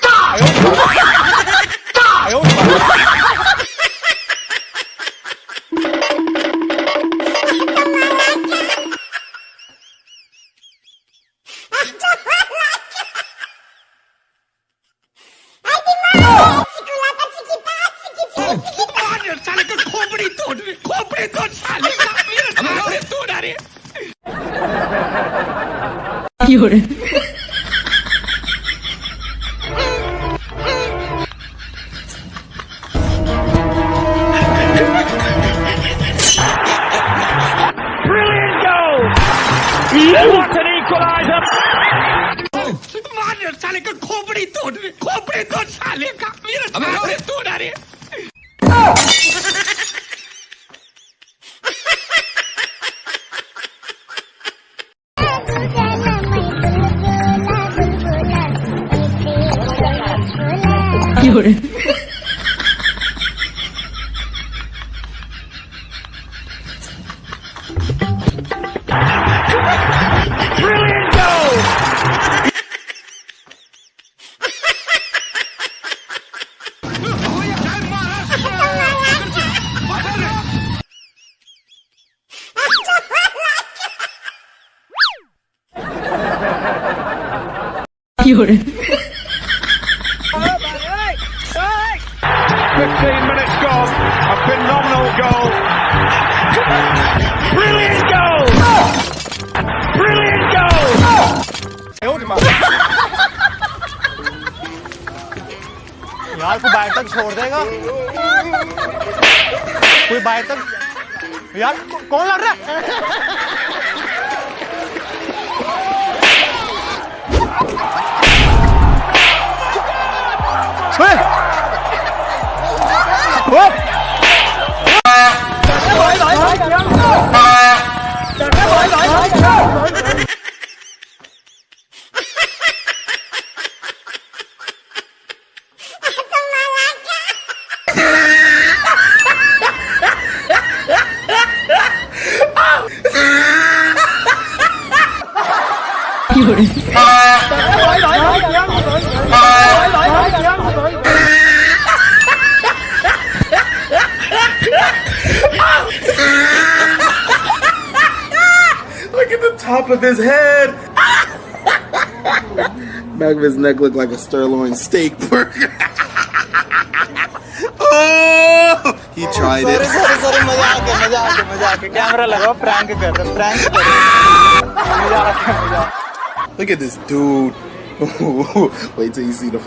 大油条，大油条。What an equaliser! मार साले का खोपड़ी तोड़ रहे खोपड़ी तोड़ साले का मेरा खोपड़ी Brilliant goal! you 有人，15 minutes gone. A phenomenal goal. Brilliant goal! Brilliant goal! यार, कोई बाहर तक छोड़ देगा? कोई बाहर तक? यार कौन लड़ रहा है? Look at the top of his head. Back of his neck looked like a sirloin steak burger. oh, he tried sorry it. Sorry sorry मजाक है मजाक है मजाक है कैमरा लगाओ प्रैंक कर रहे प्रैंक कर रहे मजाक है मजाक Look at this dude. Wait till you see the.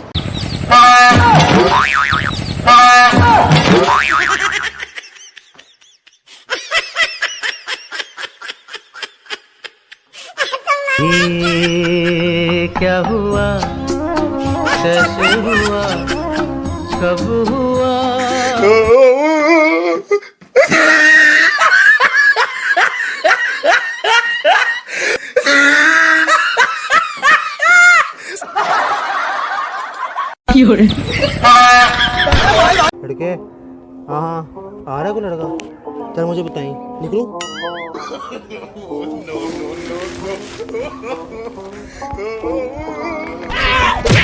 ये क्या हुआ कैसे हुआ कब हुआ लड़के हाँ हाँ आ रहा है कोई लड़का? चल मुझे बताइए। निकलूं?